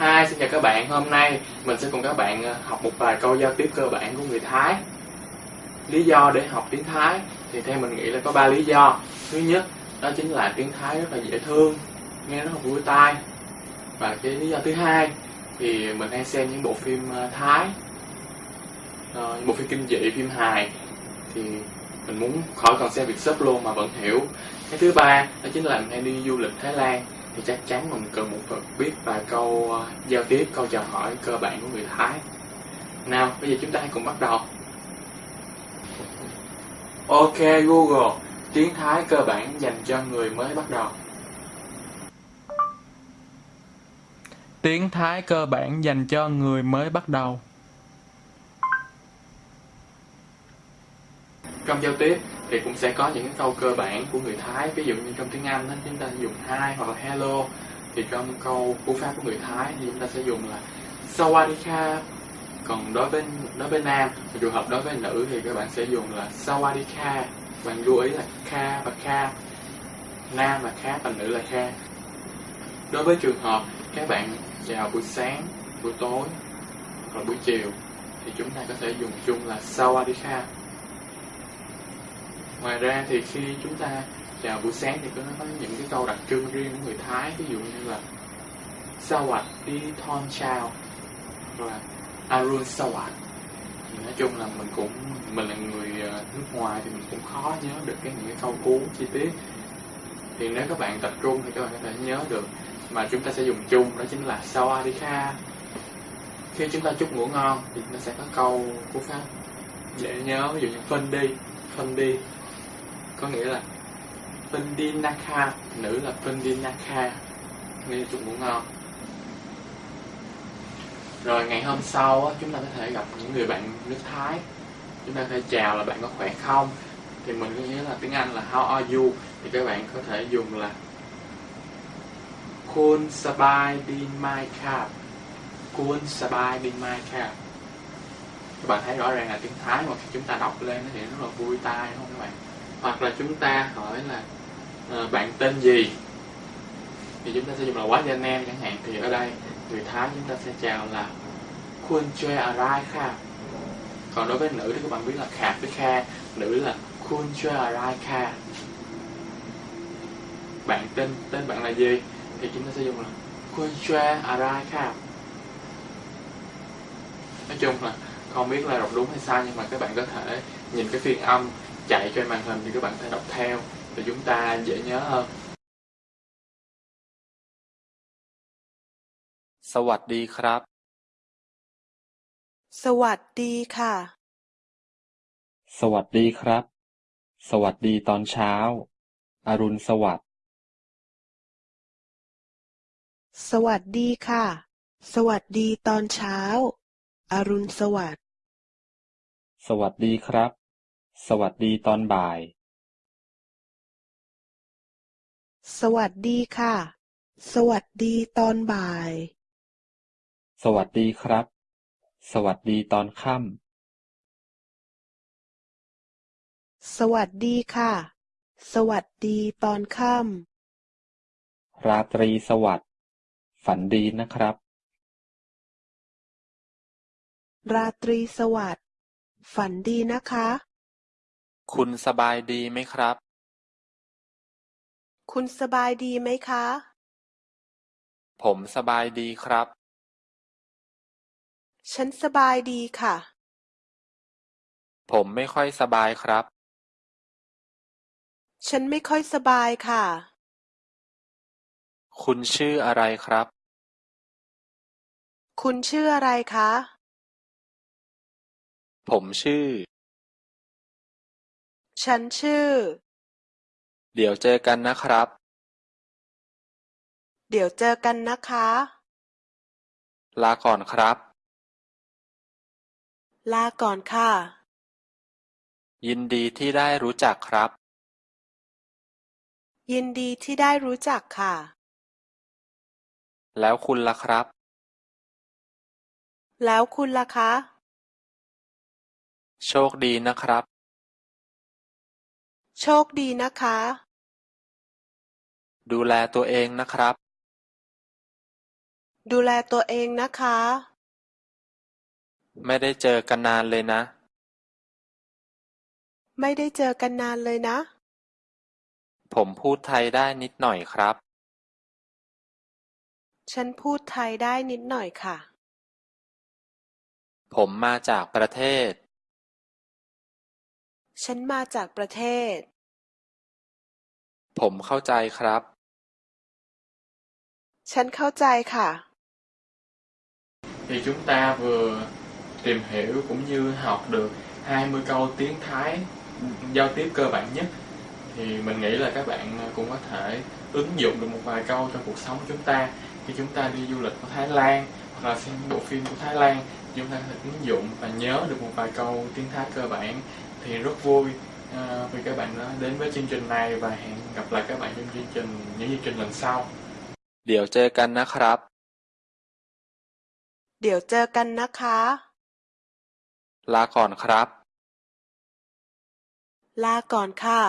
Hi, xin chào các bạn. Hôm nay mình sẽ cùng các bạn ờ, học một vài câu giao tiếp cơ bản của người Thái. Lý do để học tiếng Thái thì theo mình nghĩ là có ba lý do. Thứ nhất, đó chính là tiếng Thái rất là dễ thương, nghe rất là vui tai. Và cái lý do thứ hai thì mình hay xem những bộ phim ờ, Thái, những bộ phim kinh dị, phim hài thì mình muốn khỏi cần xem việc sub luôn mà vẫn hiểu. Cái thứ ba đó chính là mình hay đi du lịch Thái Lan thì chắc chắn mình cần một phần biết vài câu ờ, giao tiếp, câu chào hỏi cơ bản của người Thái. Nào, bây giờ chúng ta hãy cùng bắt đầu. Ok Google, tiếng Thái cơ bản dành cho người mới bắt đầu. Tiếng Thái cơ bản dành cho người mới bắt đầu. Trong giao tiếp thì cũng sẽ có những cái câu cơ bản của người Thái, ví dụ như trong tiếng Anh đó, chúng ta dùng hi hoặc là hello. Thì trong câu cú pháp của người Thái thì chúng ta sẽ dùng là Sawadika. Còn đối với đối với nam, trường hợp đối với nữ thì các bạn sẽ dùng là Sawadika. Bạn lưu ý là kha và kha. Nam là kha và nữ là kha. Đối với trường hợp các bạn chào buổi sáng, buổi tối hoặc là buổi chiều thì chúng ta có thể dùng chung là Sawadika. Ngoài ra thì khi chúng ta chào buổi sáng thì có nó có những cái câu đặc trưng riêng của người Thái, ví dụ như là Sawat đi thon chào và Arun Sawat. Thì nói chung là mình cũng, mình là người ờ, nước ngoài thì mình cũng khó nhớ được cái những cái câu cú chi tiết. Thì nếu các bạn tập trung thì các bạn có thể nhớ được. Mà chúng ta sẽ dùng chung, đó chính là Sawadika khi chúng ta chúc ngủ ngon thì nó sẽ có câu cú pháp dễ nhớ, ví dụ như phân đi phân đi có nghĩa là Pindinaka, nữ là Pindinaka. Nghe chung cũng ngon. Rồi ngày hôm sau chúng ta có thể gặp những người bạn nước Thái. Chúng ta có thể chào là bạn có khỏe không? Thì mình có nghĩa là tiếng Anh là how are you? Thì các bạn có thể dùng là Kun sabai din mai kap Kun sabai din mai kap các bạn thấy rõ ràng là tiếng Thái mà khi chúng ta đọc lên thì rất là vui tai, đúng không các bạn? Hoặc là chúng ta hỏi là ờ, bạn tên gì? Thì chúng ta sẽ dùng là quá danh em chẳng hạn. Thì ở đây, người Thái chúng ta sẽ chào là Kun chue arai kha. Còn đối với nữ thì các bạn biết là khạc với kha, nữ là Kun chue arai kha. Bạn tên tên bạn là gì? Thì chúng ta sẽ dùng là Kun chue arai kha. Nói chung là không biết là đọc đúng hay sai, nhưng mà các bạn có thể nhìn cái phiên âm chạy trên màn hình thì các bạn có thể đọc theo để chúng ta dễ nhớ hơn สวัสดีครับ สวัสดีค่ะ สวัสดีครับ สวัสดีตอนเช้า อรุณสวัสดิ์ สวัสดีค่ะ สวัสดีตอนเช้า อรุณสวัสดิ์ สวัสดีครับ สวัสดีตอนบ่าย สวัสดีค่ะ สวัสดีตอนบ่าย สวัสดีครับ สวัสดีตอนค่สวัสดีค่ะ สวัสดีตอนค่ำ ราตรีสวัสดิ์ ฝันดีนะครับำราตรีสวัสดิ์ ฝันดีนะคะ คุณสบายดีไหมครับ คุณสบายดีไหมคะ ผมสบายดีครับ ฉันสบายดีค่ะ ผมไม่ค่อยสบายครับ ฉันไม่ค่อยสบายค่ะ คุณชื่ออะไรครับ คุณชื่ออะไรคะ ผมชื่อ ฉันชื่อ เดี๋ยวเจอกันนะครับ เดี๋ยวเจอกันนะคะ ลาก่อนครับ ลาก่อนค่ะ ยินดีที่ได้รู้จักครับ ยินดีที่ได้รู้จักค่ะ แล้วคุณล่ะครับ แล้วคุณล่ะคะ โชคดีนะครับ โชคดีนะคะ ดูแลตัวเองนะครับ ดูแลตัวเองนะคะ ไม่ได้เจอกันนานเลยนะ ไม่ได้เจอกันนานเลยนะ ผมพูดไทยได้นิดหน่อยครับ ฉันพูดไทยได้นิดหน่อยค่ะ ผมมาจากประเทศ ฉันมาจากประเทศ ผมเข้าใจครับ ฉันเข้าใจค่ะ thì chúng ta vừa tìm hiểu cũng như học được 20 câu tiếng Thái giao tiếp cơ bản nhất thì mình nghĩ là các bạn cũng có thể ứng dụng được một vài câu trong cuộc sống của chúng ta khi chúng ta đi du lịch ở Thái Lan hoặc là xem bộ phim của Thái Lan chúng ta có thể ứng dụng và nhớ được một vài câu tiếng Thái cơ bản thì rất vui à, vì các bạn đã đến với chương trình này và hẹn gặp lại các bạn trong chương trình những chương trình lần sau เดี๋ยวเจอกันนะครับ เดี๋ยวเจอกันนะคะ ลาก่อนครับ ลาก่อนค่ะ